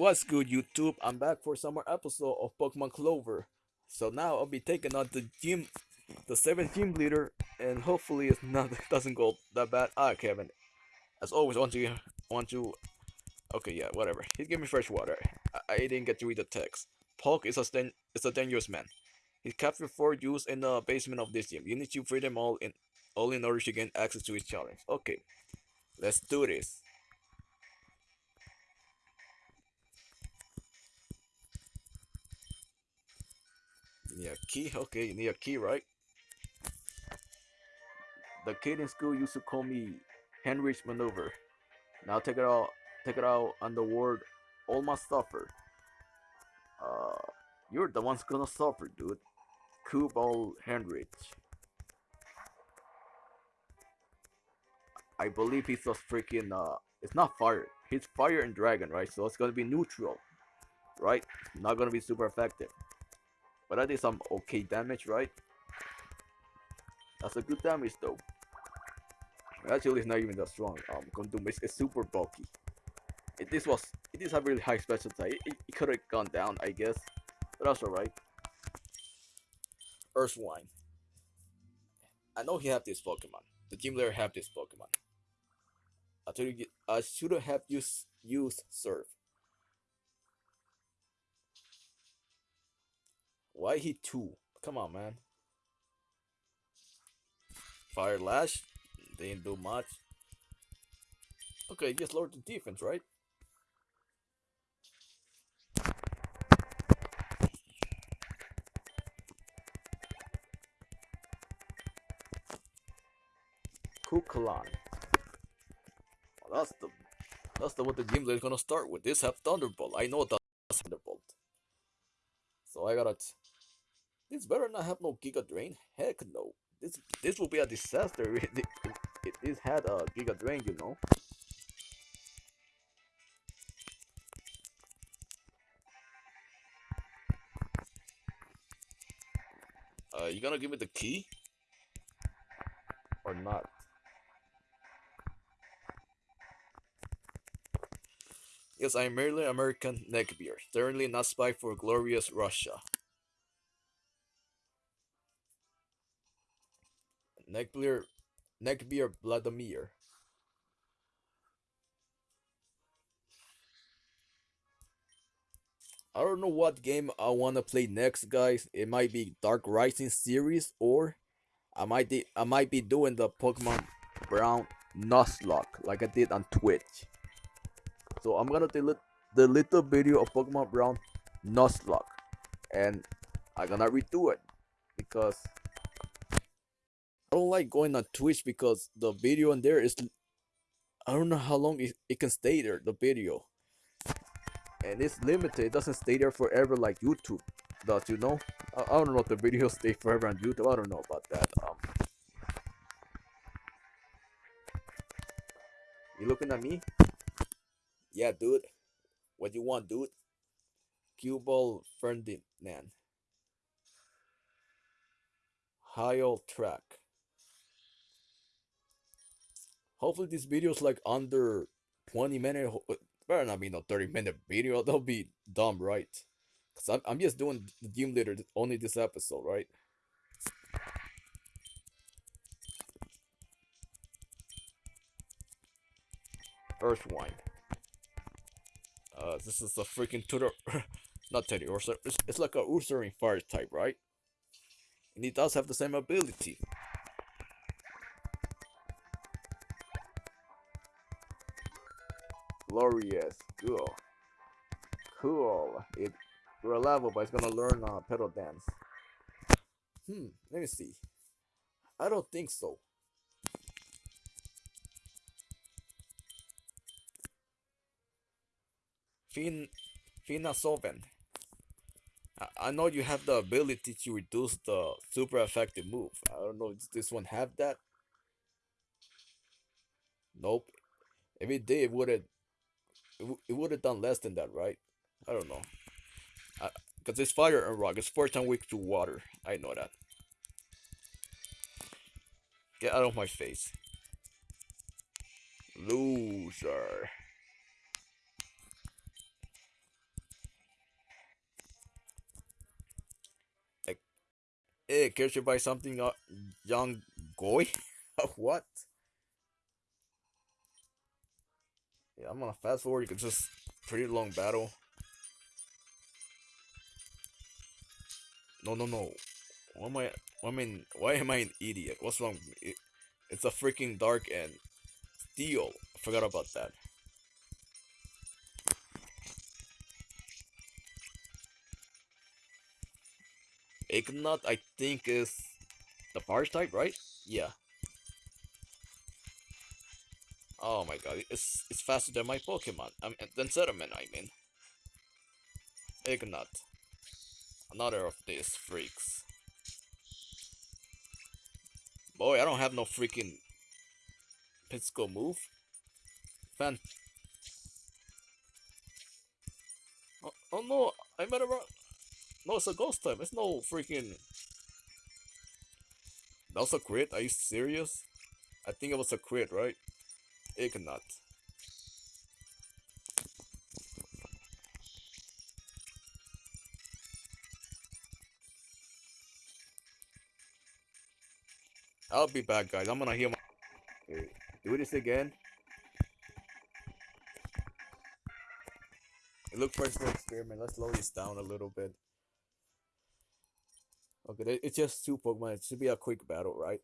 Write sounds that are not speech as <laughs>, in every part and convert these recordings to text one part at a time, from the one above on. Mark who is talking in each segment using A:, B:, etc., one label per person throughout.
A: What's good, YouTube? I'm back for some more episode of Pokemon Clover. So now I'll be taking on the gym, the seventh gym leader, and hopefully it's not <laughs> it doesn't go that bad. Ah, Kevin. As always, want to want to. Okay, yeah, whatever. He gave me fresh water. I, I didn't get to read the text. Polk is a is a dangerous man. He's captured for use in the basement of this gym. You need to free them all in all in order to gain access to his challenge. Okay, let's do this. Need a key? Okay, you need a key, right? The kid in school used to call me Henry's maneuver. Now take it out take it out on the word almost suffer. Uh you're the one's gonna suffer, dude. Kubal Henrich. I believe he's a freaking uh it's not fire. He's fire and dragon, right? So it's gonna be neutral. Right? Not gonna be super effective. But I did some okay damage, right? That's a good damage though. Actually, it's not even that strong. Um, Condoom is, is super bulky. It, this was it is a really high special type. It, it, it could have gone down, I guess, but that's alright. Earthwine. I know he have this Pokemon. The gym leader have this Pokemon. I told you I should have used used Surf. Why he two? Come on, man. Fire Lash didn't do much. Okay, just lowered the defense, right? Kukalan. Well, that's the that's the what the game is gonna start with. This have Thunderbolt. I know that's Thunderbolt. So I gotta. This better not have no Giga Drain. Heck no. This this will be a disaster. It, it, it, had a Giga Drain, you know. Uh, you gonna give me the key? Or not? Yes, I am merely American neckbeard, certainly not spy for glorious Russia. Neckbeard, Neckbeard Vladimir. I don't know what game I want to play next, guys. It might be Dark Rising series, or I might I might be doing the Pokemon Brown Nuzlocke like I did on Twitch. So I'm gonna delete the little video of Pokemon Brown Nuzlocke, and I'm gonna redo it because I don't like going on Twitch because the video in there is I don't know how long it, it can stay there the video. And it's limited it doesn't stay there forever like YouTube does you know? I, I don't know if the videos <laughs> stay forever on YouTube I don't know about that um. You looking at me? Yeah dude. What you want dude? Cue ball Ferdinand Heil track hopefully this video is like under 20 minutes better not be no 30 minute video <laughs> that'll be dumb right? Because I'm, I'm just doing the gym leader only this episode right? Earthwine uh this is a freaking tutor <laughs> not teddy or it's, it's like a Ursaring fire type right? And he does have the same ability Glorious. Cool. Cool. It you're a level, but it's gonna learn uh, petal dance. Hmm. Let me see. I don't think so. Fin Fina Solvent. I, know you have the ability to reduce the super effective move. I don't know. Does this one have that? Nope. If it did, it would have it, it would have done less than that, right? I don't know. Because it's fire and rock. It's four times weak to water. I know that. Get out of my face. Loser. Hey, cares you buy something, uh, young boy? <laughs> what? Yeah, I'm gonna fast forward. Can just pretty long battle. No, no, no. Why am I? I mean, why am I an idiot? What's wrong? It, it's a freaking dark and steel. I forgot about that. Ignat, I think, is the Barge type, right? Yeah. Oh my god, it's it's faster than my Pokemon. I mean, than Sediment, I mean. Ignat. Another of these freaks. Boy, I don't have no freaking physical move. Fan. Oh, oh no, I made a wrong. No, it's a ghost type. It's no freaking. That was a crit? Are you serious? I think it was a crit, right? Ignat. I'll be back, guys. I'm gonna heal my. Do this again. Look for an experiment. Let's slow this down a little bit. Okay, it's just two Pokemon. It should be a quick battle, right?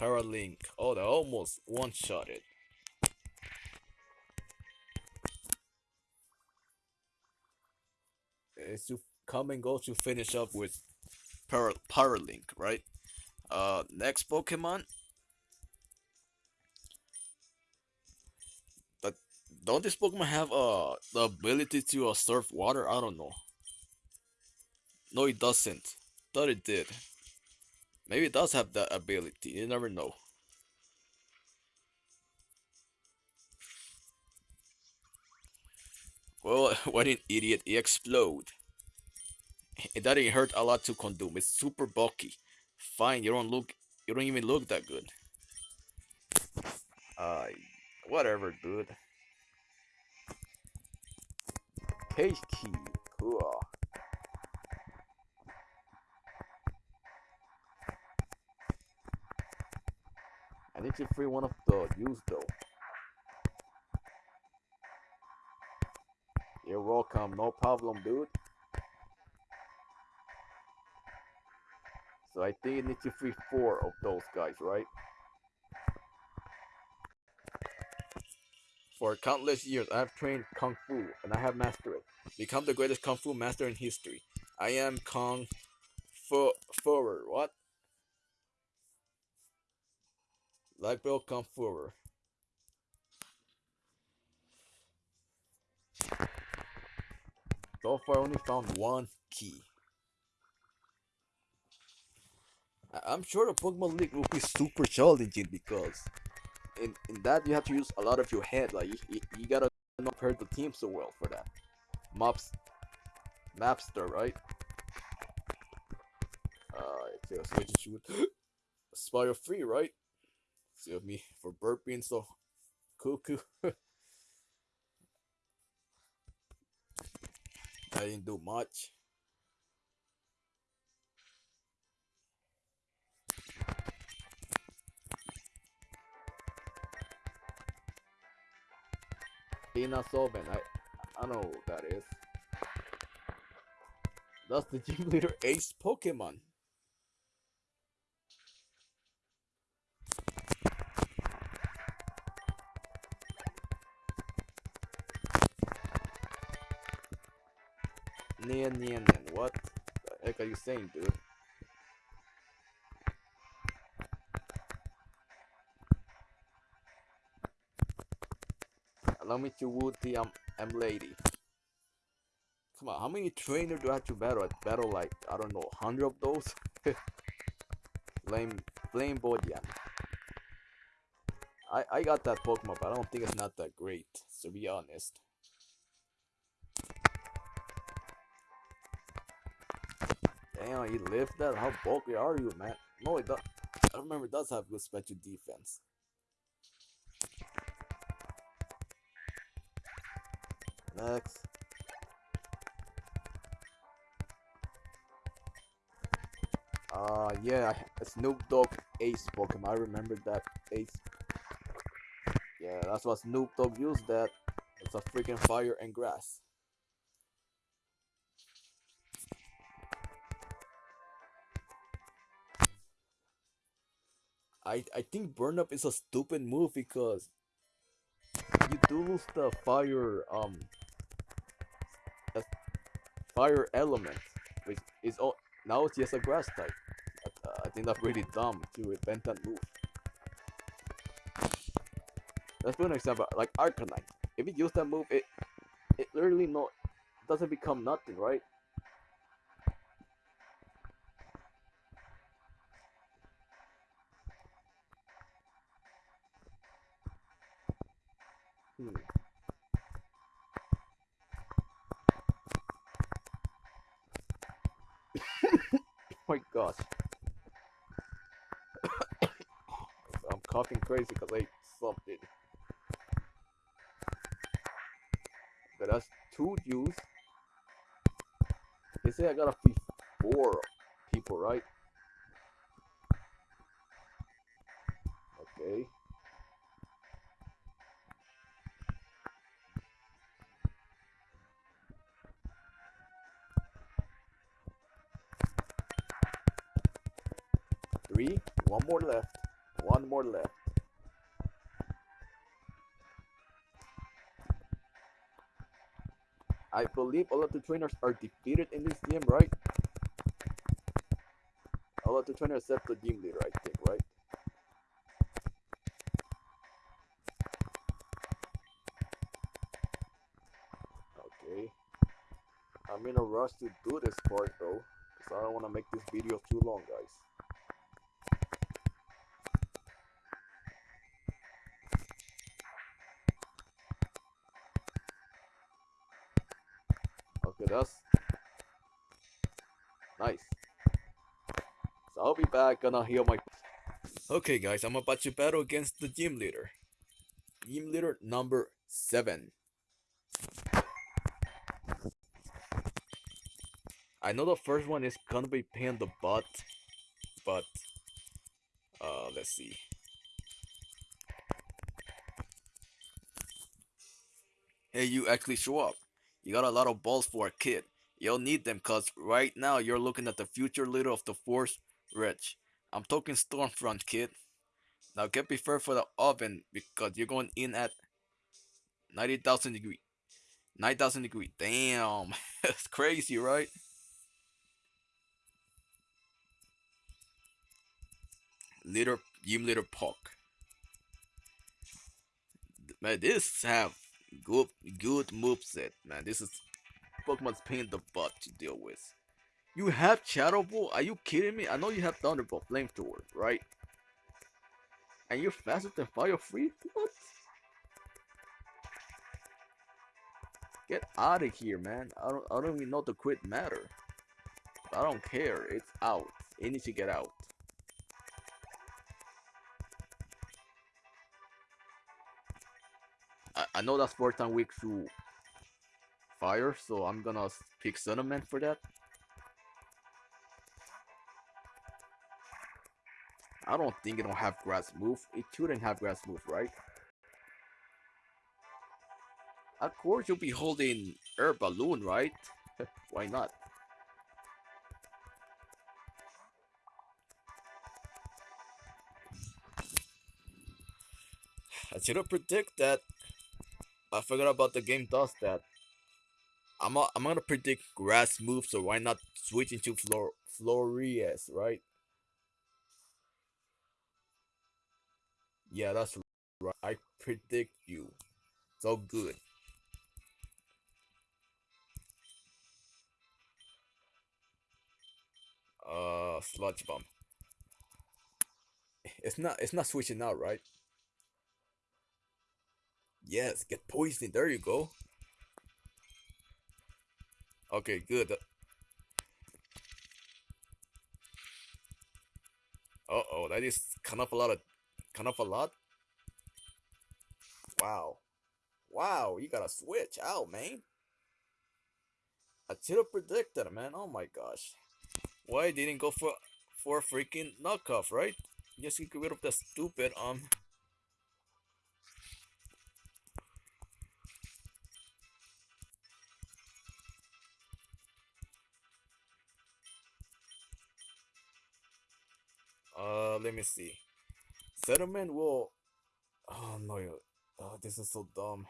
A: Paralink. Oh, they almost one-shot it. It's to come and go to finish up with Para Paralink, right? Uh, next Pokemon. But don't this Pokemon have uh the ability to uh, surf water? I don't know. No, it doesn't. Thought it did. Maybe it does have that ability. You never know. Well, <laughs> what an idiot. He explode. It doesn't hurt a lot to consume. It's super bulky. Fine, you don't look... You don't even look that good. Uh, whatever, dude. Key. Cool. I need to free one of the used though. You're welcome, no problem, dude. So I think you need to free four of those guys, right? For countless years, I have trained Kung Fu, and I have mastered it. Become the greatest Kung Fu master in history. I am Kung Fu Furer. What? Like Bill come forward. So far, I only found one key. I'm sure the Pokemon League will be super challenging because in, in that you have to use a lot of your head. Like you, you, you gotta not hurt the team so well for that. Maps, Mapster, right? Uh, it's a switch shoot. <gasps> Spire free, right? Save me for burping so cuckoo. <laughs> I didn't do much. Ina Solvent, I I know what that is. That's the gym leader ace Pokemon. What the heck are you saying, dude? Allow me to woo the um, M lady. Come on, how many trainers do I have to battle? I battle like, I don't know, 100 of those? <laughs> Flame, Flame Bodian. I, I got that Pokemon, but I don't think it's not that great, to be honest. Damn, you lift that? How bulky are you, man? No, it does. I remember it does have good special defense. Next. Uh, yeah, Snoop Dogg Ace Pokemon. I remember that Ace. Yeah, that's what Snoop Dogg used that. It's a freaking fire and grass. I I think burn up is a stupid move because you do lose the fire um fire element, which is all now it's just a grass type. Uh, I think that's really dumb to invent that move. Let's put an example, like Arcanine. If you use that move, it it literally no doesn't become nothing, right? Hmm. <coughs> my gosh. <coughs> I'm coughing crazy because I ate something. Okay, that's two juice. They say I gotta feed four people, right? Three. One more left. One more left. I believe all of the trainers are defeated in this game, right? All of the trainers except the gym leader, I think, right? Okay. I'm in a rush to do this part though, because I don't want to make this video too long, guys. Be back, gonna heal my. Okay, guys, I'm about to battle against the gym leader. Gym leader number seven. I know the first one is gonna be pain in the butt, but uh, let's see. Hey, you actually show up. You got a lot of balls for a kid. You'll need them cause right now you're looking at the future leader of the Force Rich. I'm talking Stormfront, kid. Now get prepared for the oven because you're going in at 90,000 degree. 9,000 degree. Damn. <laughs> That's crazy, right? Leader, Gym Leader Puck. Man, this have good good moveset, man. This is Pokemon's pain in the butt to deal with. You have Shadow Ball? Are you kidding me? I know you have Thunderbolt Flamethrower, right? And you're faster than Fire Free? What? Get out of here, man. I don't I don't even know the quit matter. I don't care. It's out. It needs to get out. I, I know that's fourth time weak to fire, so I'm gonna pick Cinnamon for that. I don't think it don't have grass move. It shouldn't have grass move, right? Of course you'll be holding air balloon, right? <laughs> Why not? I should have predict that. I forgot about the game does that. I'm i I'm gonna predict grass move, so why not switch into Flor Florius, right? Yeah, that's right. I predict you. So good. Uh, sludge bomb. It's not. It's not switching out, right? Yes, get poisoned. There you go. Okay, good. Uh oh, that is kind of a lot of, kind of a lot. Wow, Wow, you got to switch out, man. I should have predicted, man. Oh my gosh. Why didn't go for for a freaking knockoff, right? Just get rid of the stupid um Uh, let me see. Settlement will. Oh no! Oh, this is so dumb.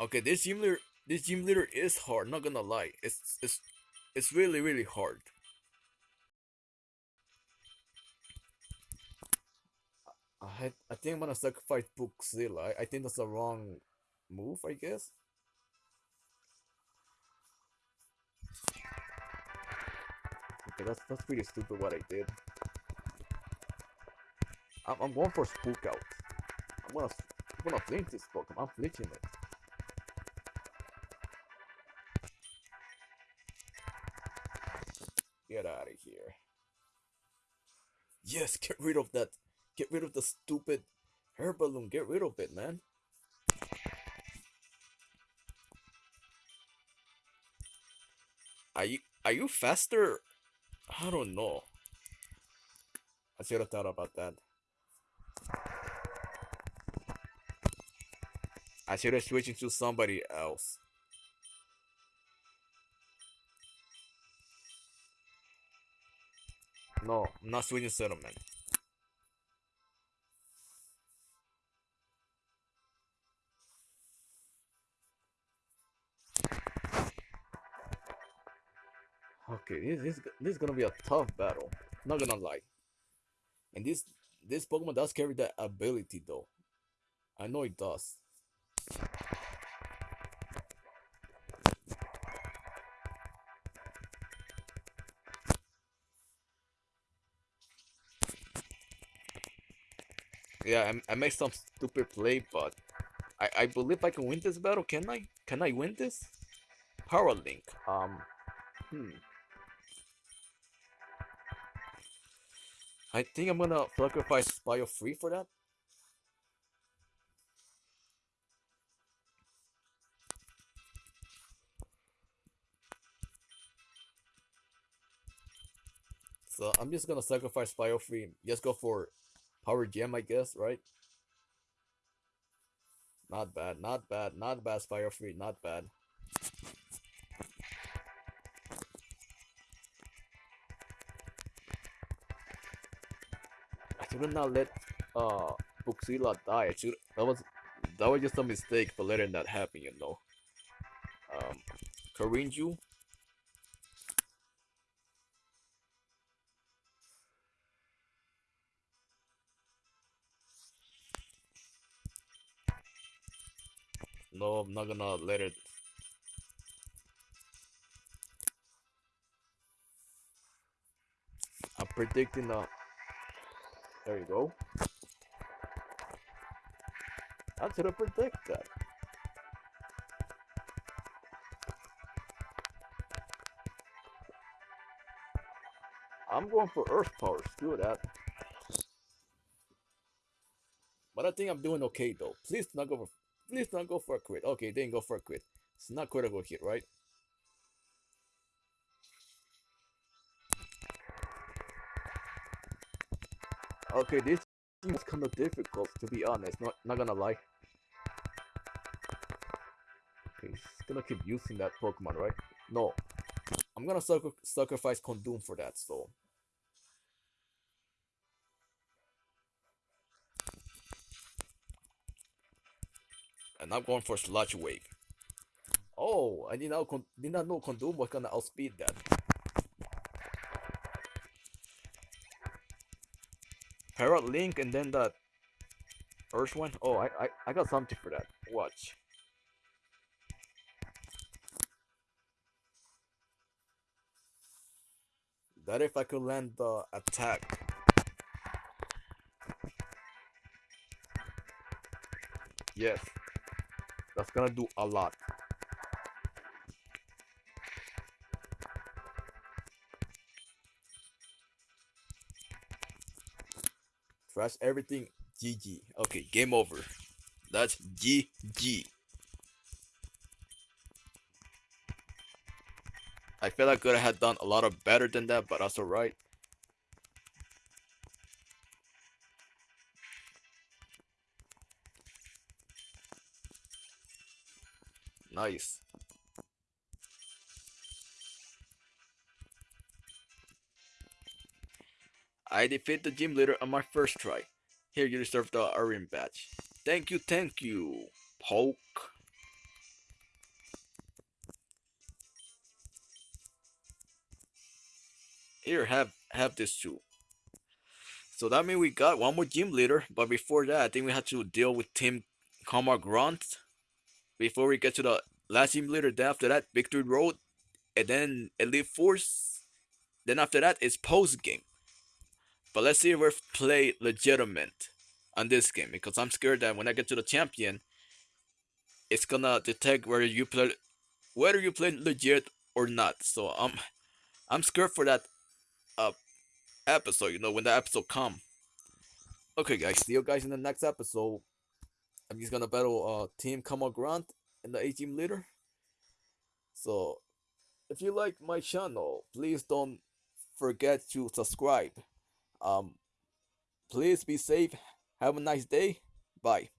A: Okay, this gym leader, this gym leader is hard. Not gonna lie, it's it's it's really really hard. I I think I'm gonna sacrifice Bookzilla. I, I think that's the wrong move. I guess. Okay, that's that's pretty stupid what I did. I'm, I'm going for spook out. I'm gonna I'm gonna flinch this Pokemon. I'm flinching it. Get out of here. Yes, get rid of that. Get rid of the stupid hair balloon. Get rid of it, man. Are you are you faster? I don't know. I should have thought about that. I should have switched to somebody else. No, I'm not switching settlement. Okay, this, this this is gonna be a tough battle. Not gonna lie. And this this Pokemon does carry that ability though. I know it does. Yeah, I, I made some stupid play, but I, I believe I can win this battle. Can I? Can I win this? Power Link. Um, hmm. I think I'm gonna sacrifice Bio Free for that. So I'm just gonna sacrifice Bio Free. Just go for Power Gem, I guess, right? Not bad, not bad, not bad, Spire Free, not bad. I should not let uh Bookzilla die. Should that was that was just a mistake for letting that happen, you know. Um Karinju. No, I'm not gonna let it. I'm predicting that. There you go. I should have predicted that. I'm going for Earth Power. Screw that. But I think I'm doing okay though. Please not go for Please don't go for a crit. Okay, didn't go for a crit. It's not critical hit, right? Okay, this is kind of difficult to be honest. Not not gonna lie. Okay, he's gonna keep using that Pokemon, right? No, I'm gonna sacrifice Condoom for that. So And I'm going for Sludge Wave. Oh, I did not, did not know Condoom was gonna outspeed that. Parrot Link and then that Earthwine. Oh, I, I, I got something for that. Watch. That if I could land the attack. Yes. That's gonna do a lot. Trash everything. GG. Okay, game over. That's GG. I feel like I could have done a lot of better than that, but that's alright. Nice. I defeat the gym leader on my first try. Here you deserve the Arin badge. Thank you, thank you, Poke. Here, have have this too. So that means we got one more gym leader, but before that, I think we had to deal with Team Kamar Grunt before we get to the last gym leader. Then after that, Victory Road, and then Elite Force. Then after that, it's post game. But let's see if we play legitimate on this game because I'm scared that when I get to the champion, it's gonna detect whether you play whether you play legit or not. So I'm I'm scared for that uh episode, you know, when the episode come. Okay guys, see you guys in the next episode. I'm just gonna battle uh Team Kamal Grant and the A team leader. So if you like my channel, please don't forget to subscribe. Um please be safe. Have a nice day. Bye.